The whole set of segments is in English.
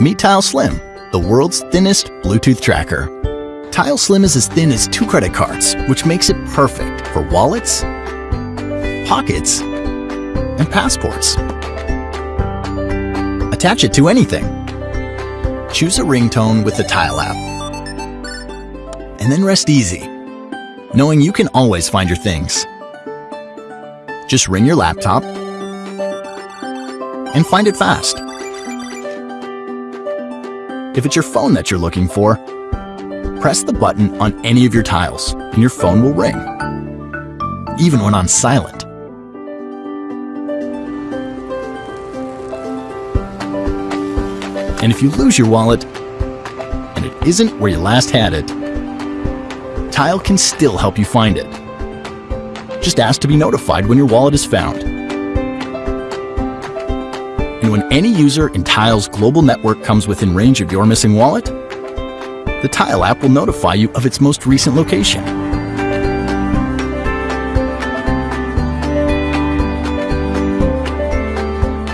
Meet Tile Slim, the world's thinnest Bluetooth tracker. Tile Slim is as thin as two credit cards, which makes it perfect for wallets, pockets, and passports. Attach it to anything. Choose a ringtone with the Tile app. And then rest easy, knowing you can always find your things. Just ring your laptop and find it fast. If it's your phone that you're looking for, press the button on any of your tiles and your phone will ring, even when on silent. And if you lose your wallet and it isn't where you last had it, Tile can still help you find it. Just ask to be notified when your wallet is found. And when any user in Tile's global network comes within range of your missing wallet, the Tile app will notify you of its most recent location.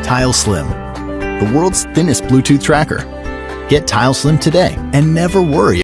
Tile Slim, the world's thinnest Bluetooth tracker. Get Tile Slim today and never worry